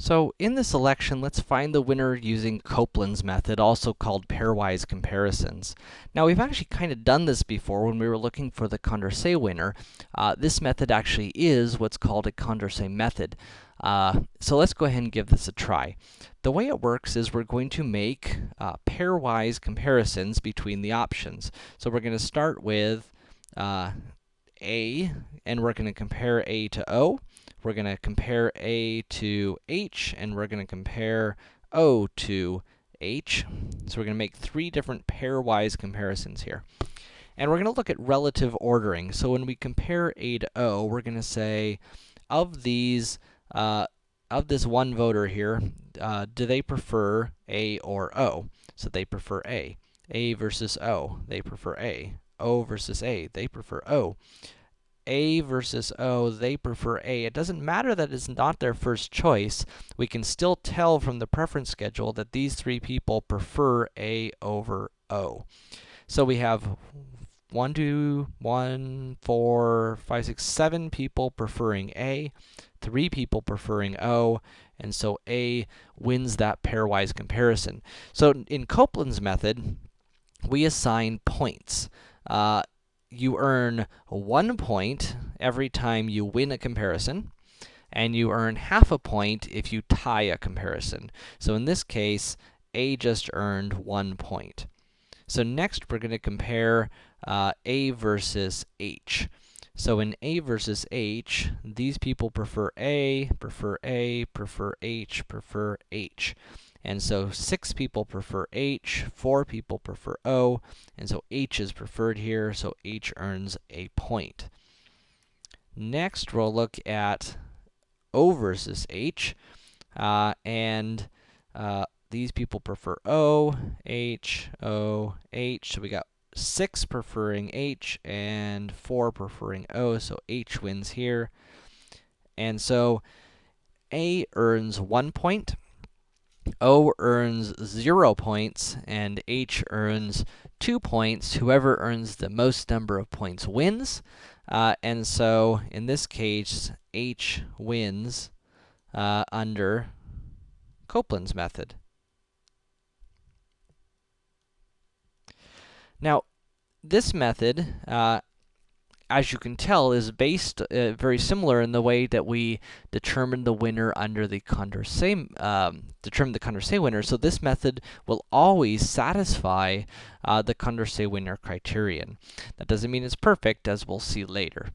So in this selection, let's find the winner using Copeland's method, also called pairwise comparisons. Now, we've actually kind of done this before when we were looking for the Condorcet winner. Uh, this method actually is what's called a Condorcet method. Uh, so let's go ahead and give this a try. The way it works is we're going to make uh, pairwise comparisons between the options. So we're going to start with uh, A, and we're going to compare A to O. We're going to compare A to H, and we're going to compare O to H. So we're going to make three different pairwise comparisons here. And we're going to look at relative ordering. So when we compare A to O, we're going to say, of these, uh, of this one voter here, uh, do they prefer A or O? So they prefer A. A versus O, they prefer A. O versus A, they prefer O. A versus O, they prefer A. It doesn't matter that it's not their first choice. We can still tell from the preference schedule that these three people prefer A over O. So we have one, two, one, four, five, six, seven people preferring A, three people preferring O, and so A wins that pairwise comparison. So in Copeland's method, we assign points. Uh, you earn one point every time you win a comparison, and you earn half a point if you tie a comparison. So in this case, A just earned one point. So next, we're going to compare uh, A versus H. So in A versus H, these people prefer A, prefer A, prefer H, prefer H. And so 6 people prefer H, 4 people prefer O, and so H is preferred here, so H earns a point. Next, we'll look at O versus H, uh, and uh, these people prefer O, H, O, H, so we got 6 preferring H and 4 preferring O, so H wins here. And so A earns 1 point, O earns 0 points, and H earns 2 points. Whoever earns the most number of points wins. Uh, and so, in this case, H wins uh, under Copeland's method. Now, this method uh, as you can tell, is based uh, very similar in the way that we determine the winner under the Condorcet, um, determine the Condorcet winner. So this method will always satisfy uh, the Condorcet winner criterion. That doesn't mean it's perfect, as we'll see later.